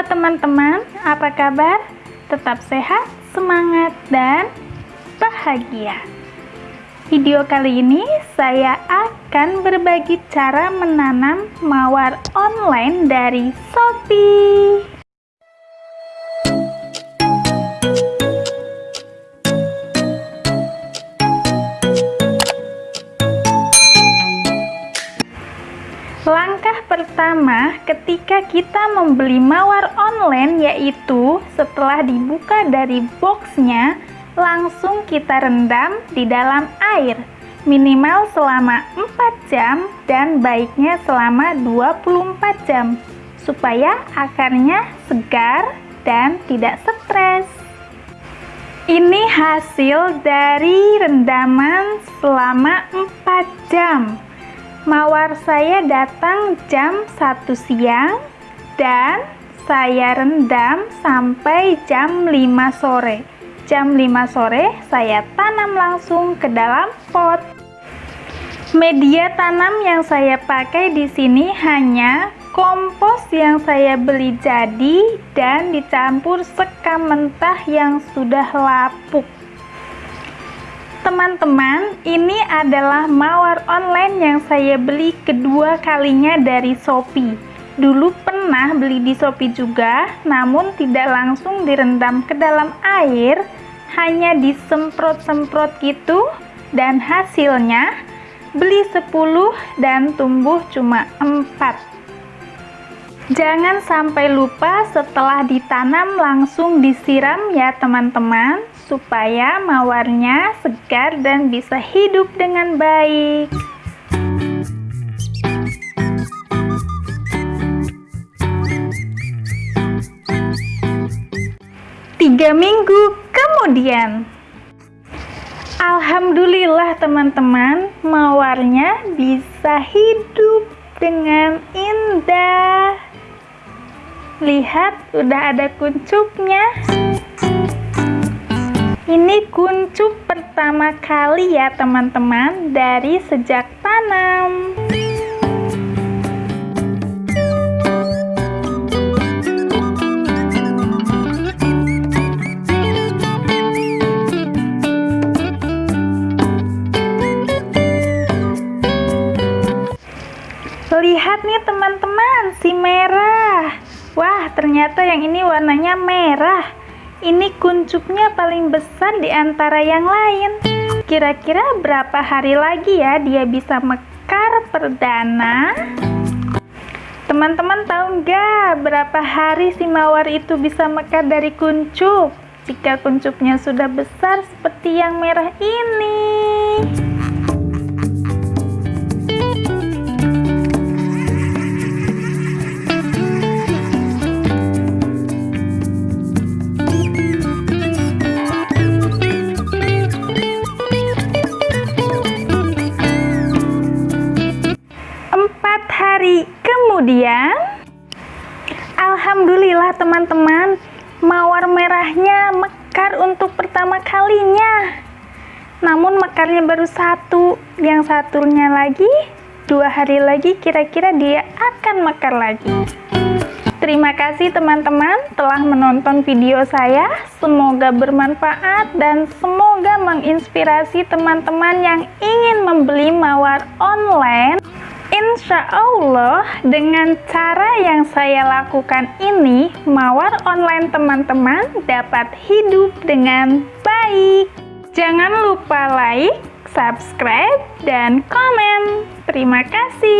Halo teman-teman, apa kabar? Tetap sehat, semangat, dan bahagia. Video kali ini saya akan berbagi cara menanam mawar online dari Shopee. Langkah pertama ketika kita membeli mawar online yaitu setelah dibuka dari boxnya langsung kita rendam di dalam air minimal selama 4 jam dan baiknya selama 24 jam supaya akarnya segar dan tidak stres. Ini hasil dari rendaman selama 4 jam Mawar saya datang jam 1 siang dan saya rendam sampai jam 5 sore. Jam 5 sore saya tanam langsung ke dalam pot. Media tanam yang saya pakai di sini hanya kompos yang saya beli jadi dan dicampur sekam mentah yang sudah lapuk. Teman-teman, ini adalah mawar online yang saya beli kedua kalinya dari Shopee. Dulu pernah beli di Shopee juga, namun tidak langsung direndam ke dalam air, hanya disemprot-semprot gitu, dan hasilnya beli 10 dan tumbuh cuma 4. Jangan sampai lupa setelah ditanam langsung disiram ya teman-teman supaya mawarnya segar dan bisa hidup dengan baik. Tiga minggu kemudian, Alhamdulillah teman-teman, mawarnya bisa hidup dengan indah. Lihat, udah ada kuncupnya. Ini kuncup pertama kali ya teman-teman dari sejak tanam. Lihat nih teman-teman, si merah. Wah, ternyata yang ini warnanya merah. Ini kuncupnya paling besar di antara yang lain. Kira-kira berapa hari lagi ya dia bisa mekar perdana? Teman-teman tahu nggak berapa hari si mawar itu bisa mekar dari kuncup? Jika kuncupnya sudah besar seperti yang merah ini. Teman-teman. Mawar merahnya mekar untuk pertama kalinya. Namun mekarnya baru satu. Yang satunya lagi dua hari lagi kira-kira dia akan mekar lagi. Terima kasih teman-teman telah menonton video saya. Semoga bermanfaat dan semoga menginspirasi teman-teman yang ingin membeli mawar online Insya Allah dengan cara yang saya lakukan ini mawar online teman-teman dapat hidup dengan baik. Jangan lupa like, subscribe, dan komen. Terima kasih